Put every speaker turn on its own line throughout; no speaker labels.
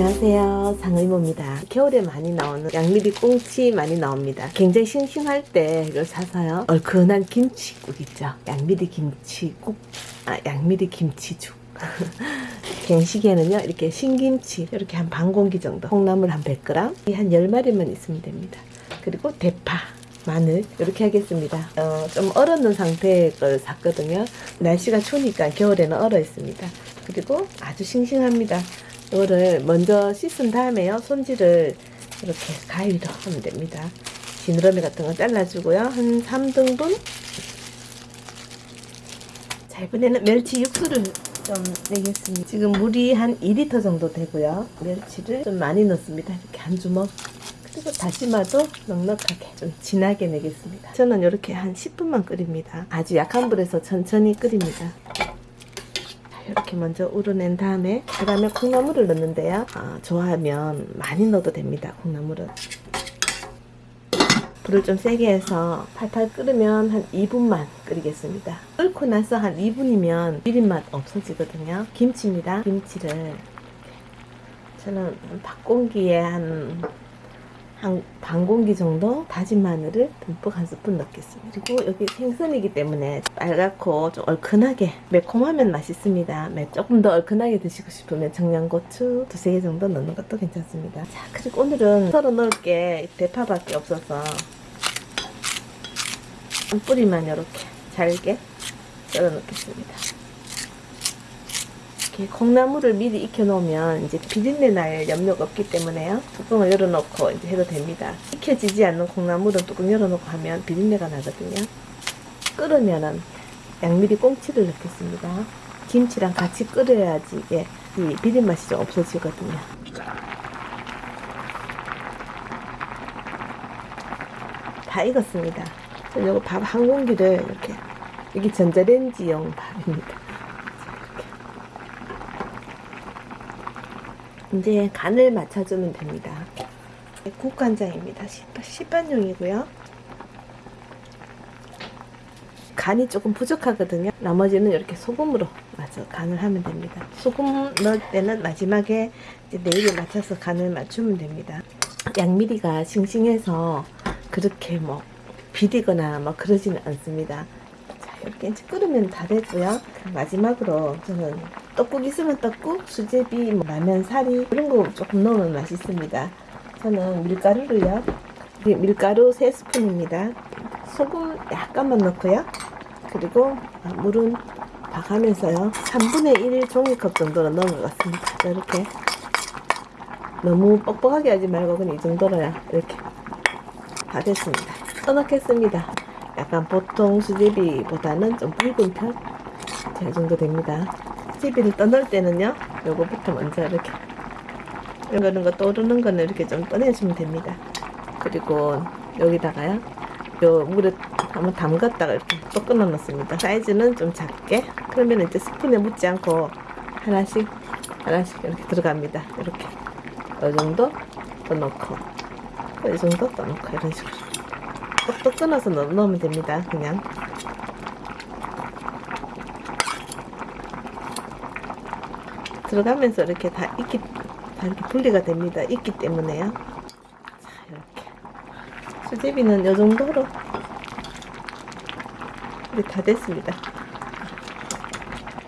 안녕하세요. 상의모입니다. 겨울에 많이 나오는 양미리 꽁치 많이 나옵니다. 굉장히 싱싱할 때 이걸 사서요. 얼큰한 김치국 있죠. 양미리 김치국. 아 양미리 김치죽. 갱식에는요 이렇게 신김치 이렇게 한 반 공기 정도 콩나물 한 100g 한 10마리만 있으면 됩니다. 그리고 대파 마늘 이렇게 하겠습니다. 어, 좀 얼었는 상태의 걸 샀거든요. 날씨가 추우니까 겨울에는 얼어 있습니다. 그리고 아주 싱싱합니다 이거를 먼저 씻은 다음에요. 손질을 이렇게 가위로 하면 됩니다. 지느러미 같은 거 잘라주고요. 한 3등분. 자 이번에는 멸치 육수를 좀 내겠습니다. 지금 물이 한 2리터 정도 되고요. 멸치를 좀 많이 넣습니다. 이렇게 한 주먹. 그리고 다시마도 넉넉하게 좀 진하게 내겠습니다. 저는 이렇게 한 10분만 끓입니다. 아주 약한 불에서 천천히 끓입니다 이렇게 먼저 우러낸 다음에 그 다음에 콩나물을 넣는데요. 어, 좋아하면 많이 넣어도 됩니다 콩나물은. 불을 좀 세게 해서 팔팔 끓으면 한 2분만 끓이겠습니다. 끓고 나서 한 2분이면 비린맛 없어지거든요. 김치입니다 김치를. 저는 밥공기에 한 한 반 공기 정도 다진 마늘을 듬뿍 한 스푼 넣겠습니다. 그리고 여기 생선이기 때문에 빨갛고 좀 얼큰하게 매콤하면 맛있습니다. 매, 조금 더 얼큰하게 드시고 싶으면 청양고추 두세 개 정도 넣는 것도 괜찮습니다. 자 그리고 오늘은 썰어 넣을 게 대파밖에 없어서 한 뿌리만 이렇게 잘게 썰어 넣겠습니다. 이렇게 콩나물을 미리 익혀 놓으면 이제 비린내 날 염려가 없기 때문에요. 뚜껑을 열어놓고 이제 해도 됩니다. 익혀지지 않는 콩나물은 뚜껑 열어놓고 하면 비린내가 나거든요. 끓으면은 양미리 꽁치를 넣겠습니다. 김치랑 같이 끓여야지 이게 이 비린 맛이 좀 없어지거든요. 다 익었습니다. 그리고 밥한 공기를 이렇게 이게 전자레인지용 밥입니다. 이제 간을 맞춰주면 됩니다. 국간장입니다. 시판용이고요. 간이 조금 부족하거든요. 나머지는 이렇게 소금으로 맞춰 간을 하면 됩니다. 소금 넣을 때는 마지막에 내일에 맞춰서 간을 맞추면 됩니다. 양미리가 싱싱해서 그렇게 뭐 비리거나 뭐 그러지는 않습니다. 이렇게 이제 끓으면 다 됐고요. 마지막으로 저는 떡국 있으면 떡국, 수제비, 뭐 라면 사리 이런 거 조금 넣으면 맛있습니다. 저는 밀가루를요. 밀가루 3스푼입니다. 소금 약간만 넣고요. 그리고 물은 봐가면서요. 3분의 1 종이컵 정도로 넣은 것 같습니다. 이렇게 너무 뻑뻑하게 하지 말고 그냥 이 정도로야 이렇게 다 됐습니다. 떠넣겠습니다. 약간 보통 수제비보다는 좀 붉은 편? 이 정도 됩니다. 수제비를 떠넣을 때는요, 요거부터 먼저 이렇게 이런 거 떠오르는 거는 이렇게 좀 떠내주면 됩니다. 그리고 여기다가요, 요 물에 한번 담갔다가 이렇게 또 끊어 놓습니다. 사이즈는 좀 작게, 그러면 이제 스푼에 묻지 않고 하나씩, 하나씩 이렇게 들어갑니다. 이렇게. 이 정도 또 넣고, 이 정도 또 넣고, 이런 식으로. 똑똑 끊어서 넣, 으면 됩니다. 그냥. 들어가면서 이렇게 다 익기, 다 이렇게 분리가 됩니다. 익기 때문에요. 자, 이렇게. 수제비는 이 정도로 이제 다 됐습니다.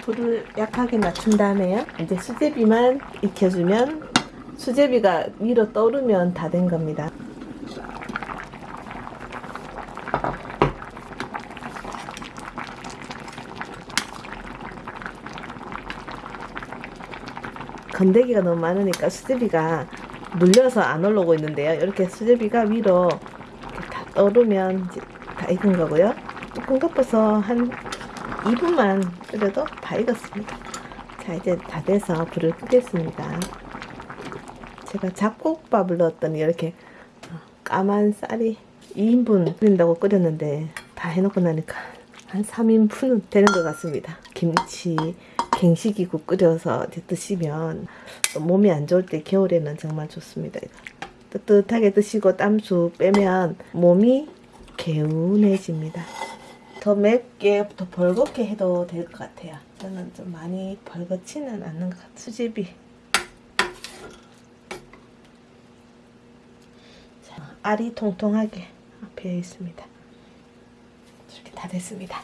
불을 약하게 낮춘 다음에요. 이제 수제비만 익혀주면 수제비가 위로 떠오르면 다 된 겁니다. 건더기가 너무 많으니까 수제비가 눌려서 안 올라오고 있는데요. 이렇게 수제비가 위로 이렇게 다 떠오르면 다 익은 거고요. 뚜껑 덮어서 한 2분만 끓여도 다 익었습니다. 자 이제 다 돼서 불을 끄겠습니다. 제가 잡곡밥을 넣었더니 이렇게 까만 쌀이 2인분 끓인다고 끓였는데 다 해놓고 나니까 한 3인분은 되는 것 같습니다. 김치, 갱식이고 끓여서 드시면 몸이 안 좋을 때 겨울에는 정말 좋습니다. 뜨뜻하게 드시고 땀수 빼면 몸이 개운해집니다. 더 맵게 더 벌겋게 해도 될 것 같아요. 저는 좀 많이 벌겋지는 않는 것 같아요. 수제비 알이 통통하게 앞에 있습니다. 이렇게 다 됐습니다.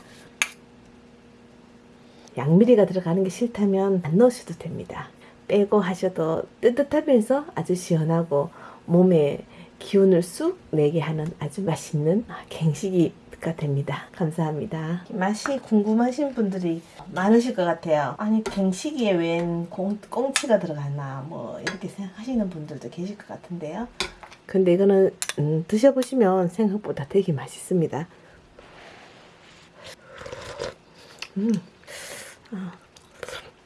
양미리가 들어가는 게 싫다면 안 넣으셔도 됩니다. 빼고 하셔도 뜨뜻하면서 아주 시원하고 몸에 기운을 쑥 내게 하는 아주 맛있는 갱식이가 됩니다. 감사합니다. 맛이 궁금하신 분들이 많으실 것 같아요. 아니 갱식이에 웬 공, 꽁치가 들어갔나 뭐 이렇게 생각하시는 분들도 계실 것 같은데요. 근데 이거는 음, 드셔보시면 생각보다 되게 맛있습니다. 음.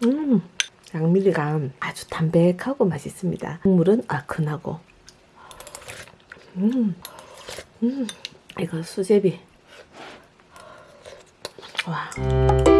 음, 양미리가 아주 담백하고 맛있습니다. 국물은 얼큰하고. 음, 음, 이거 수제비. 와.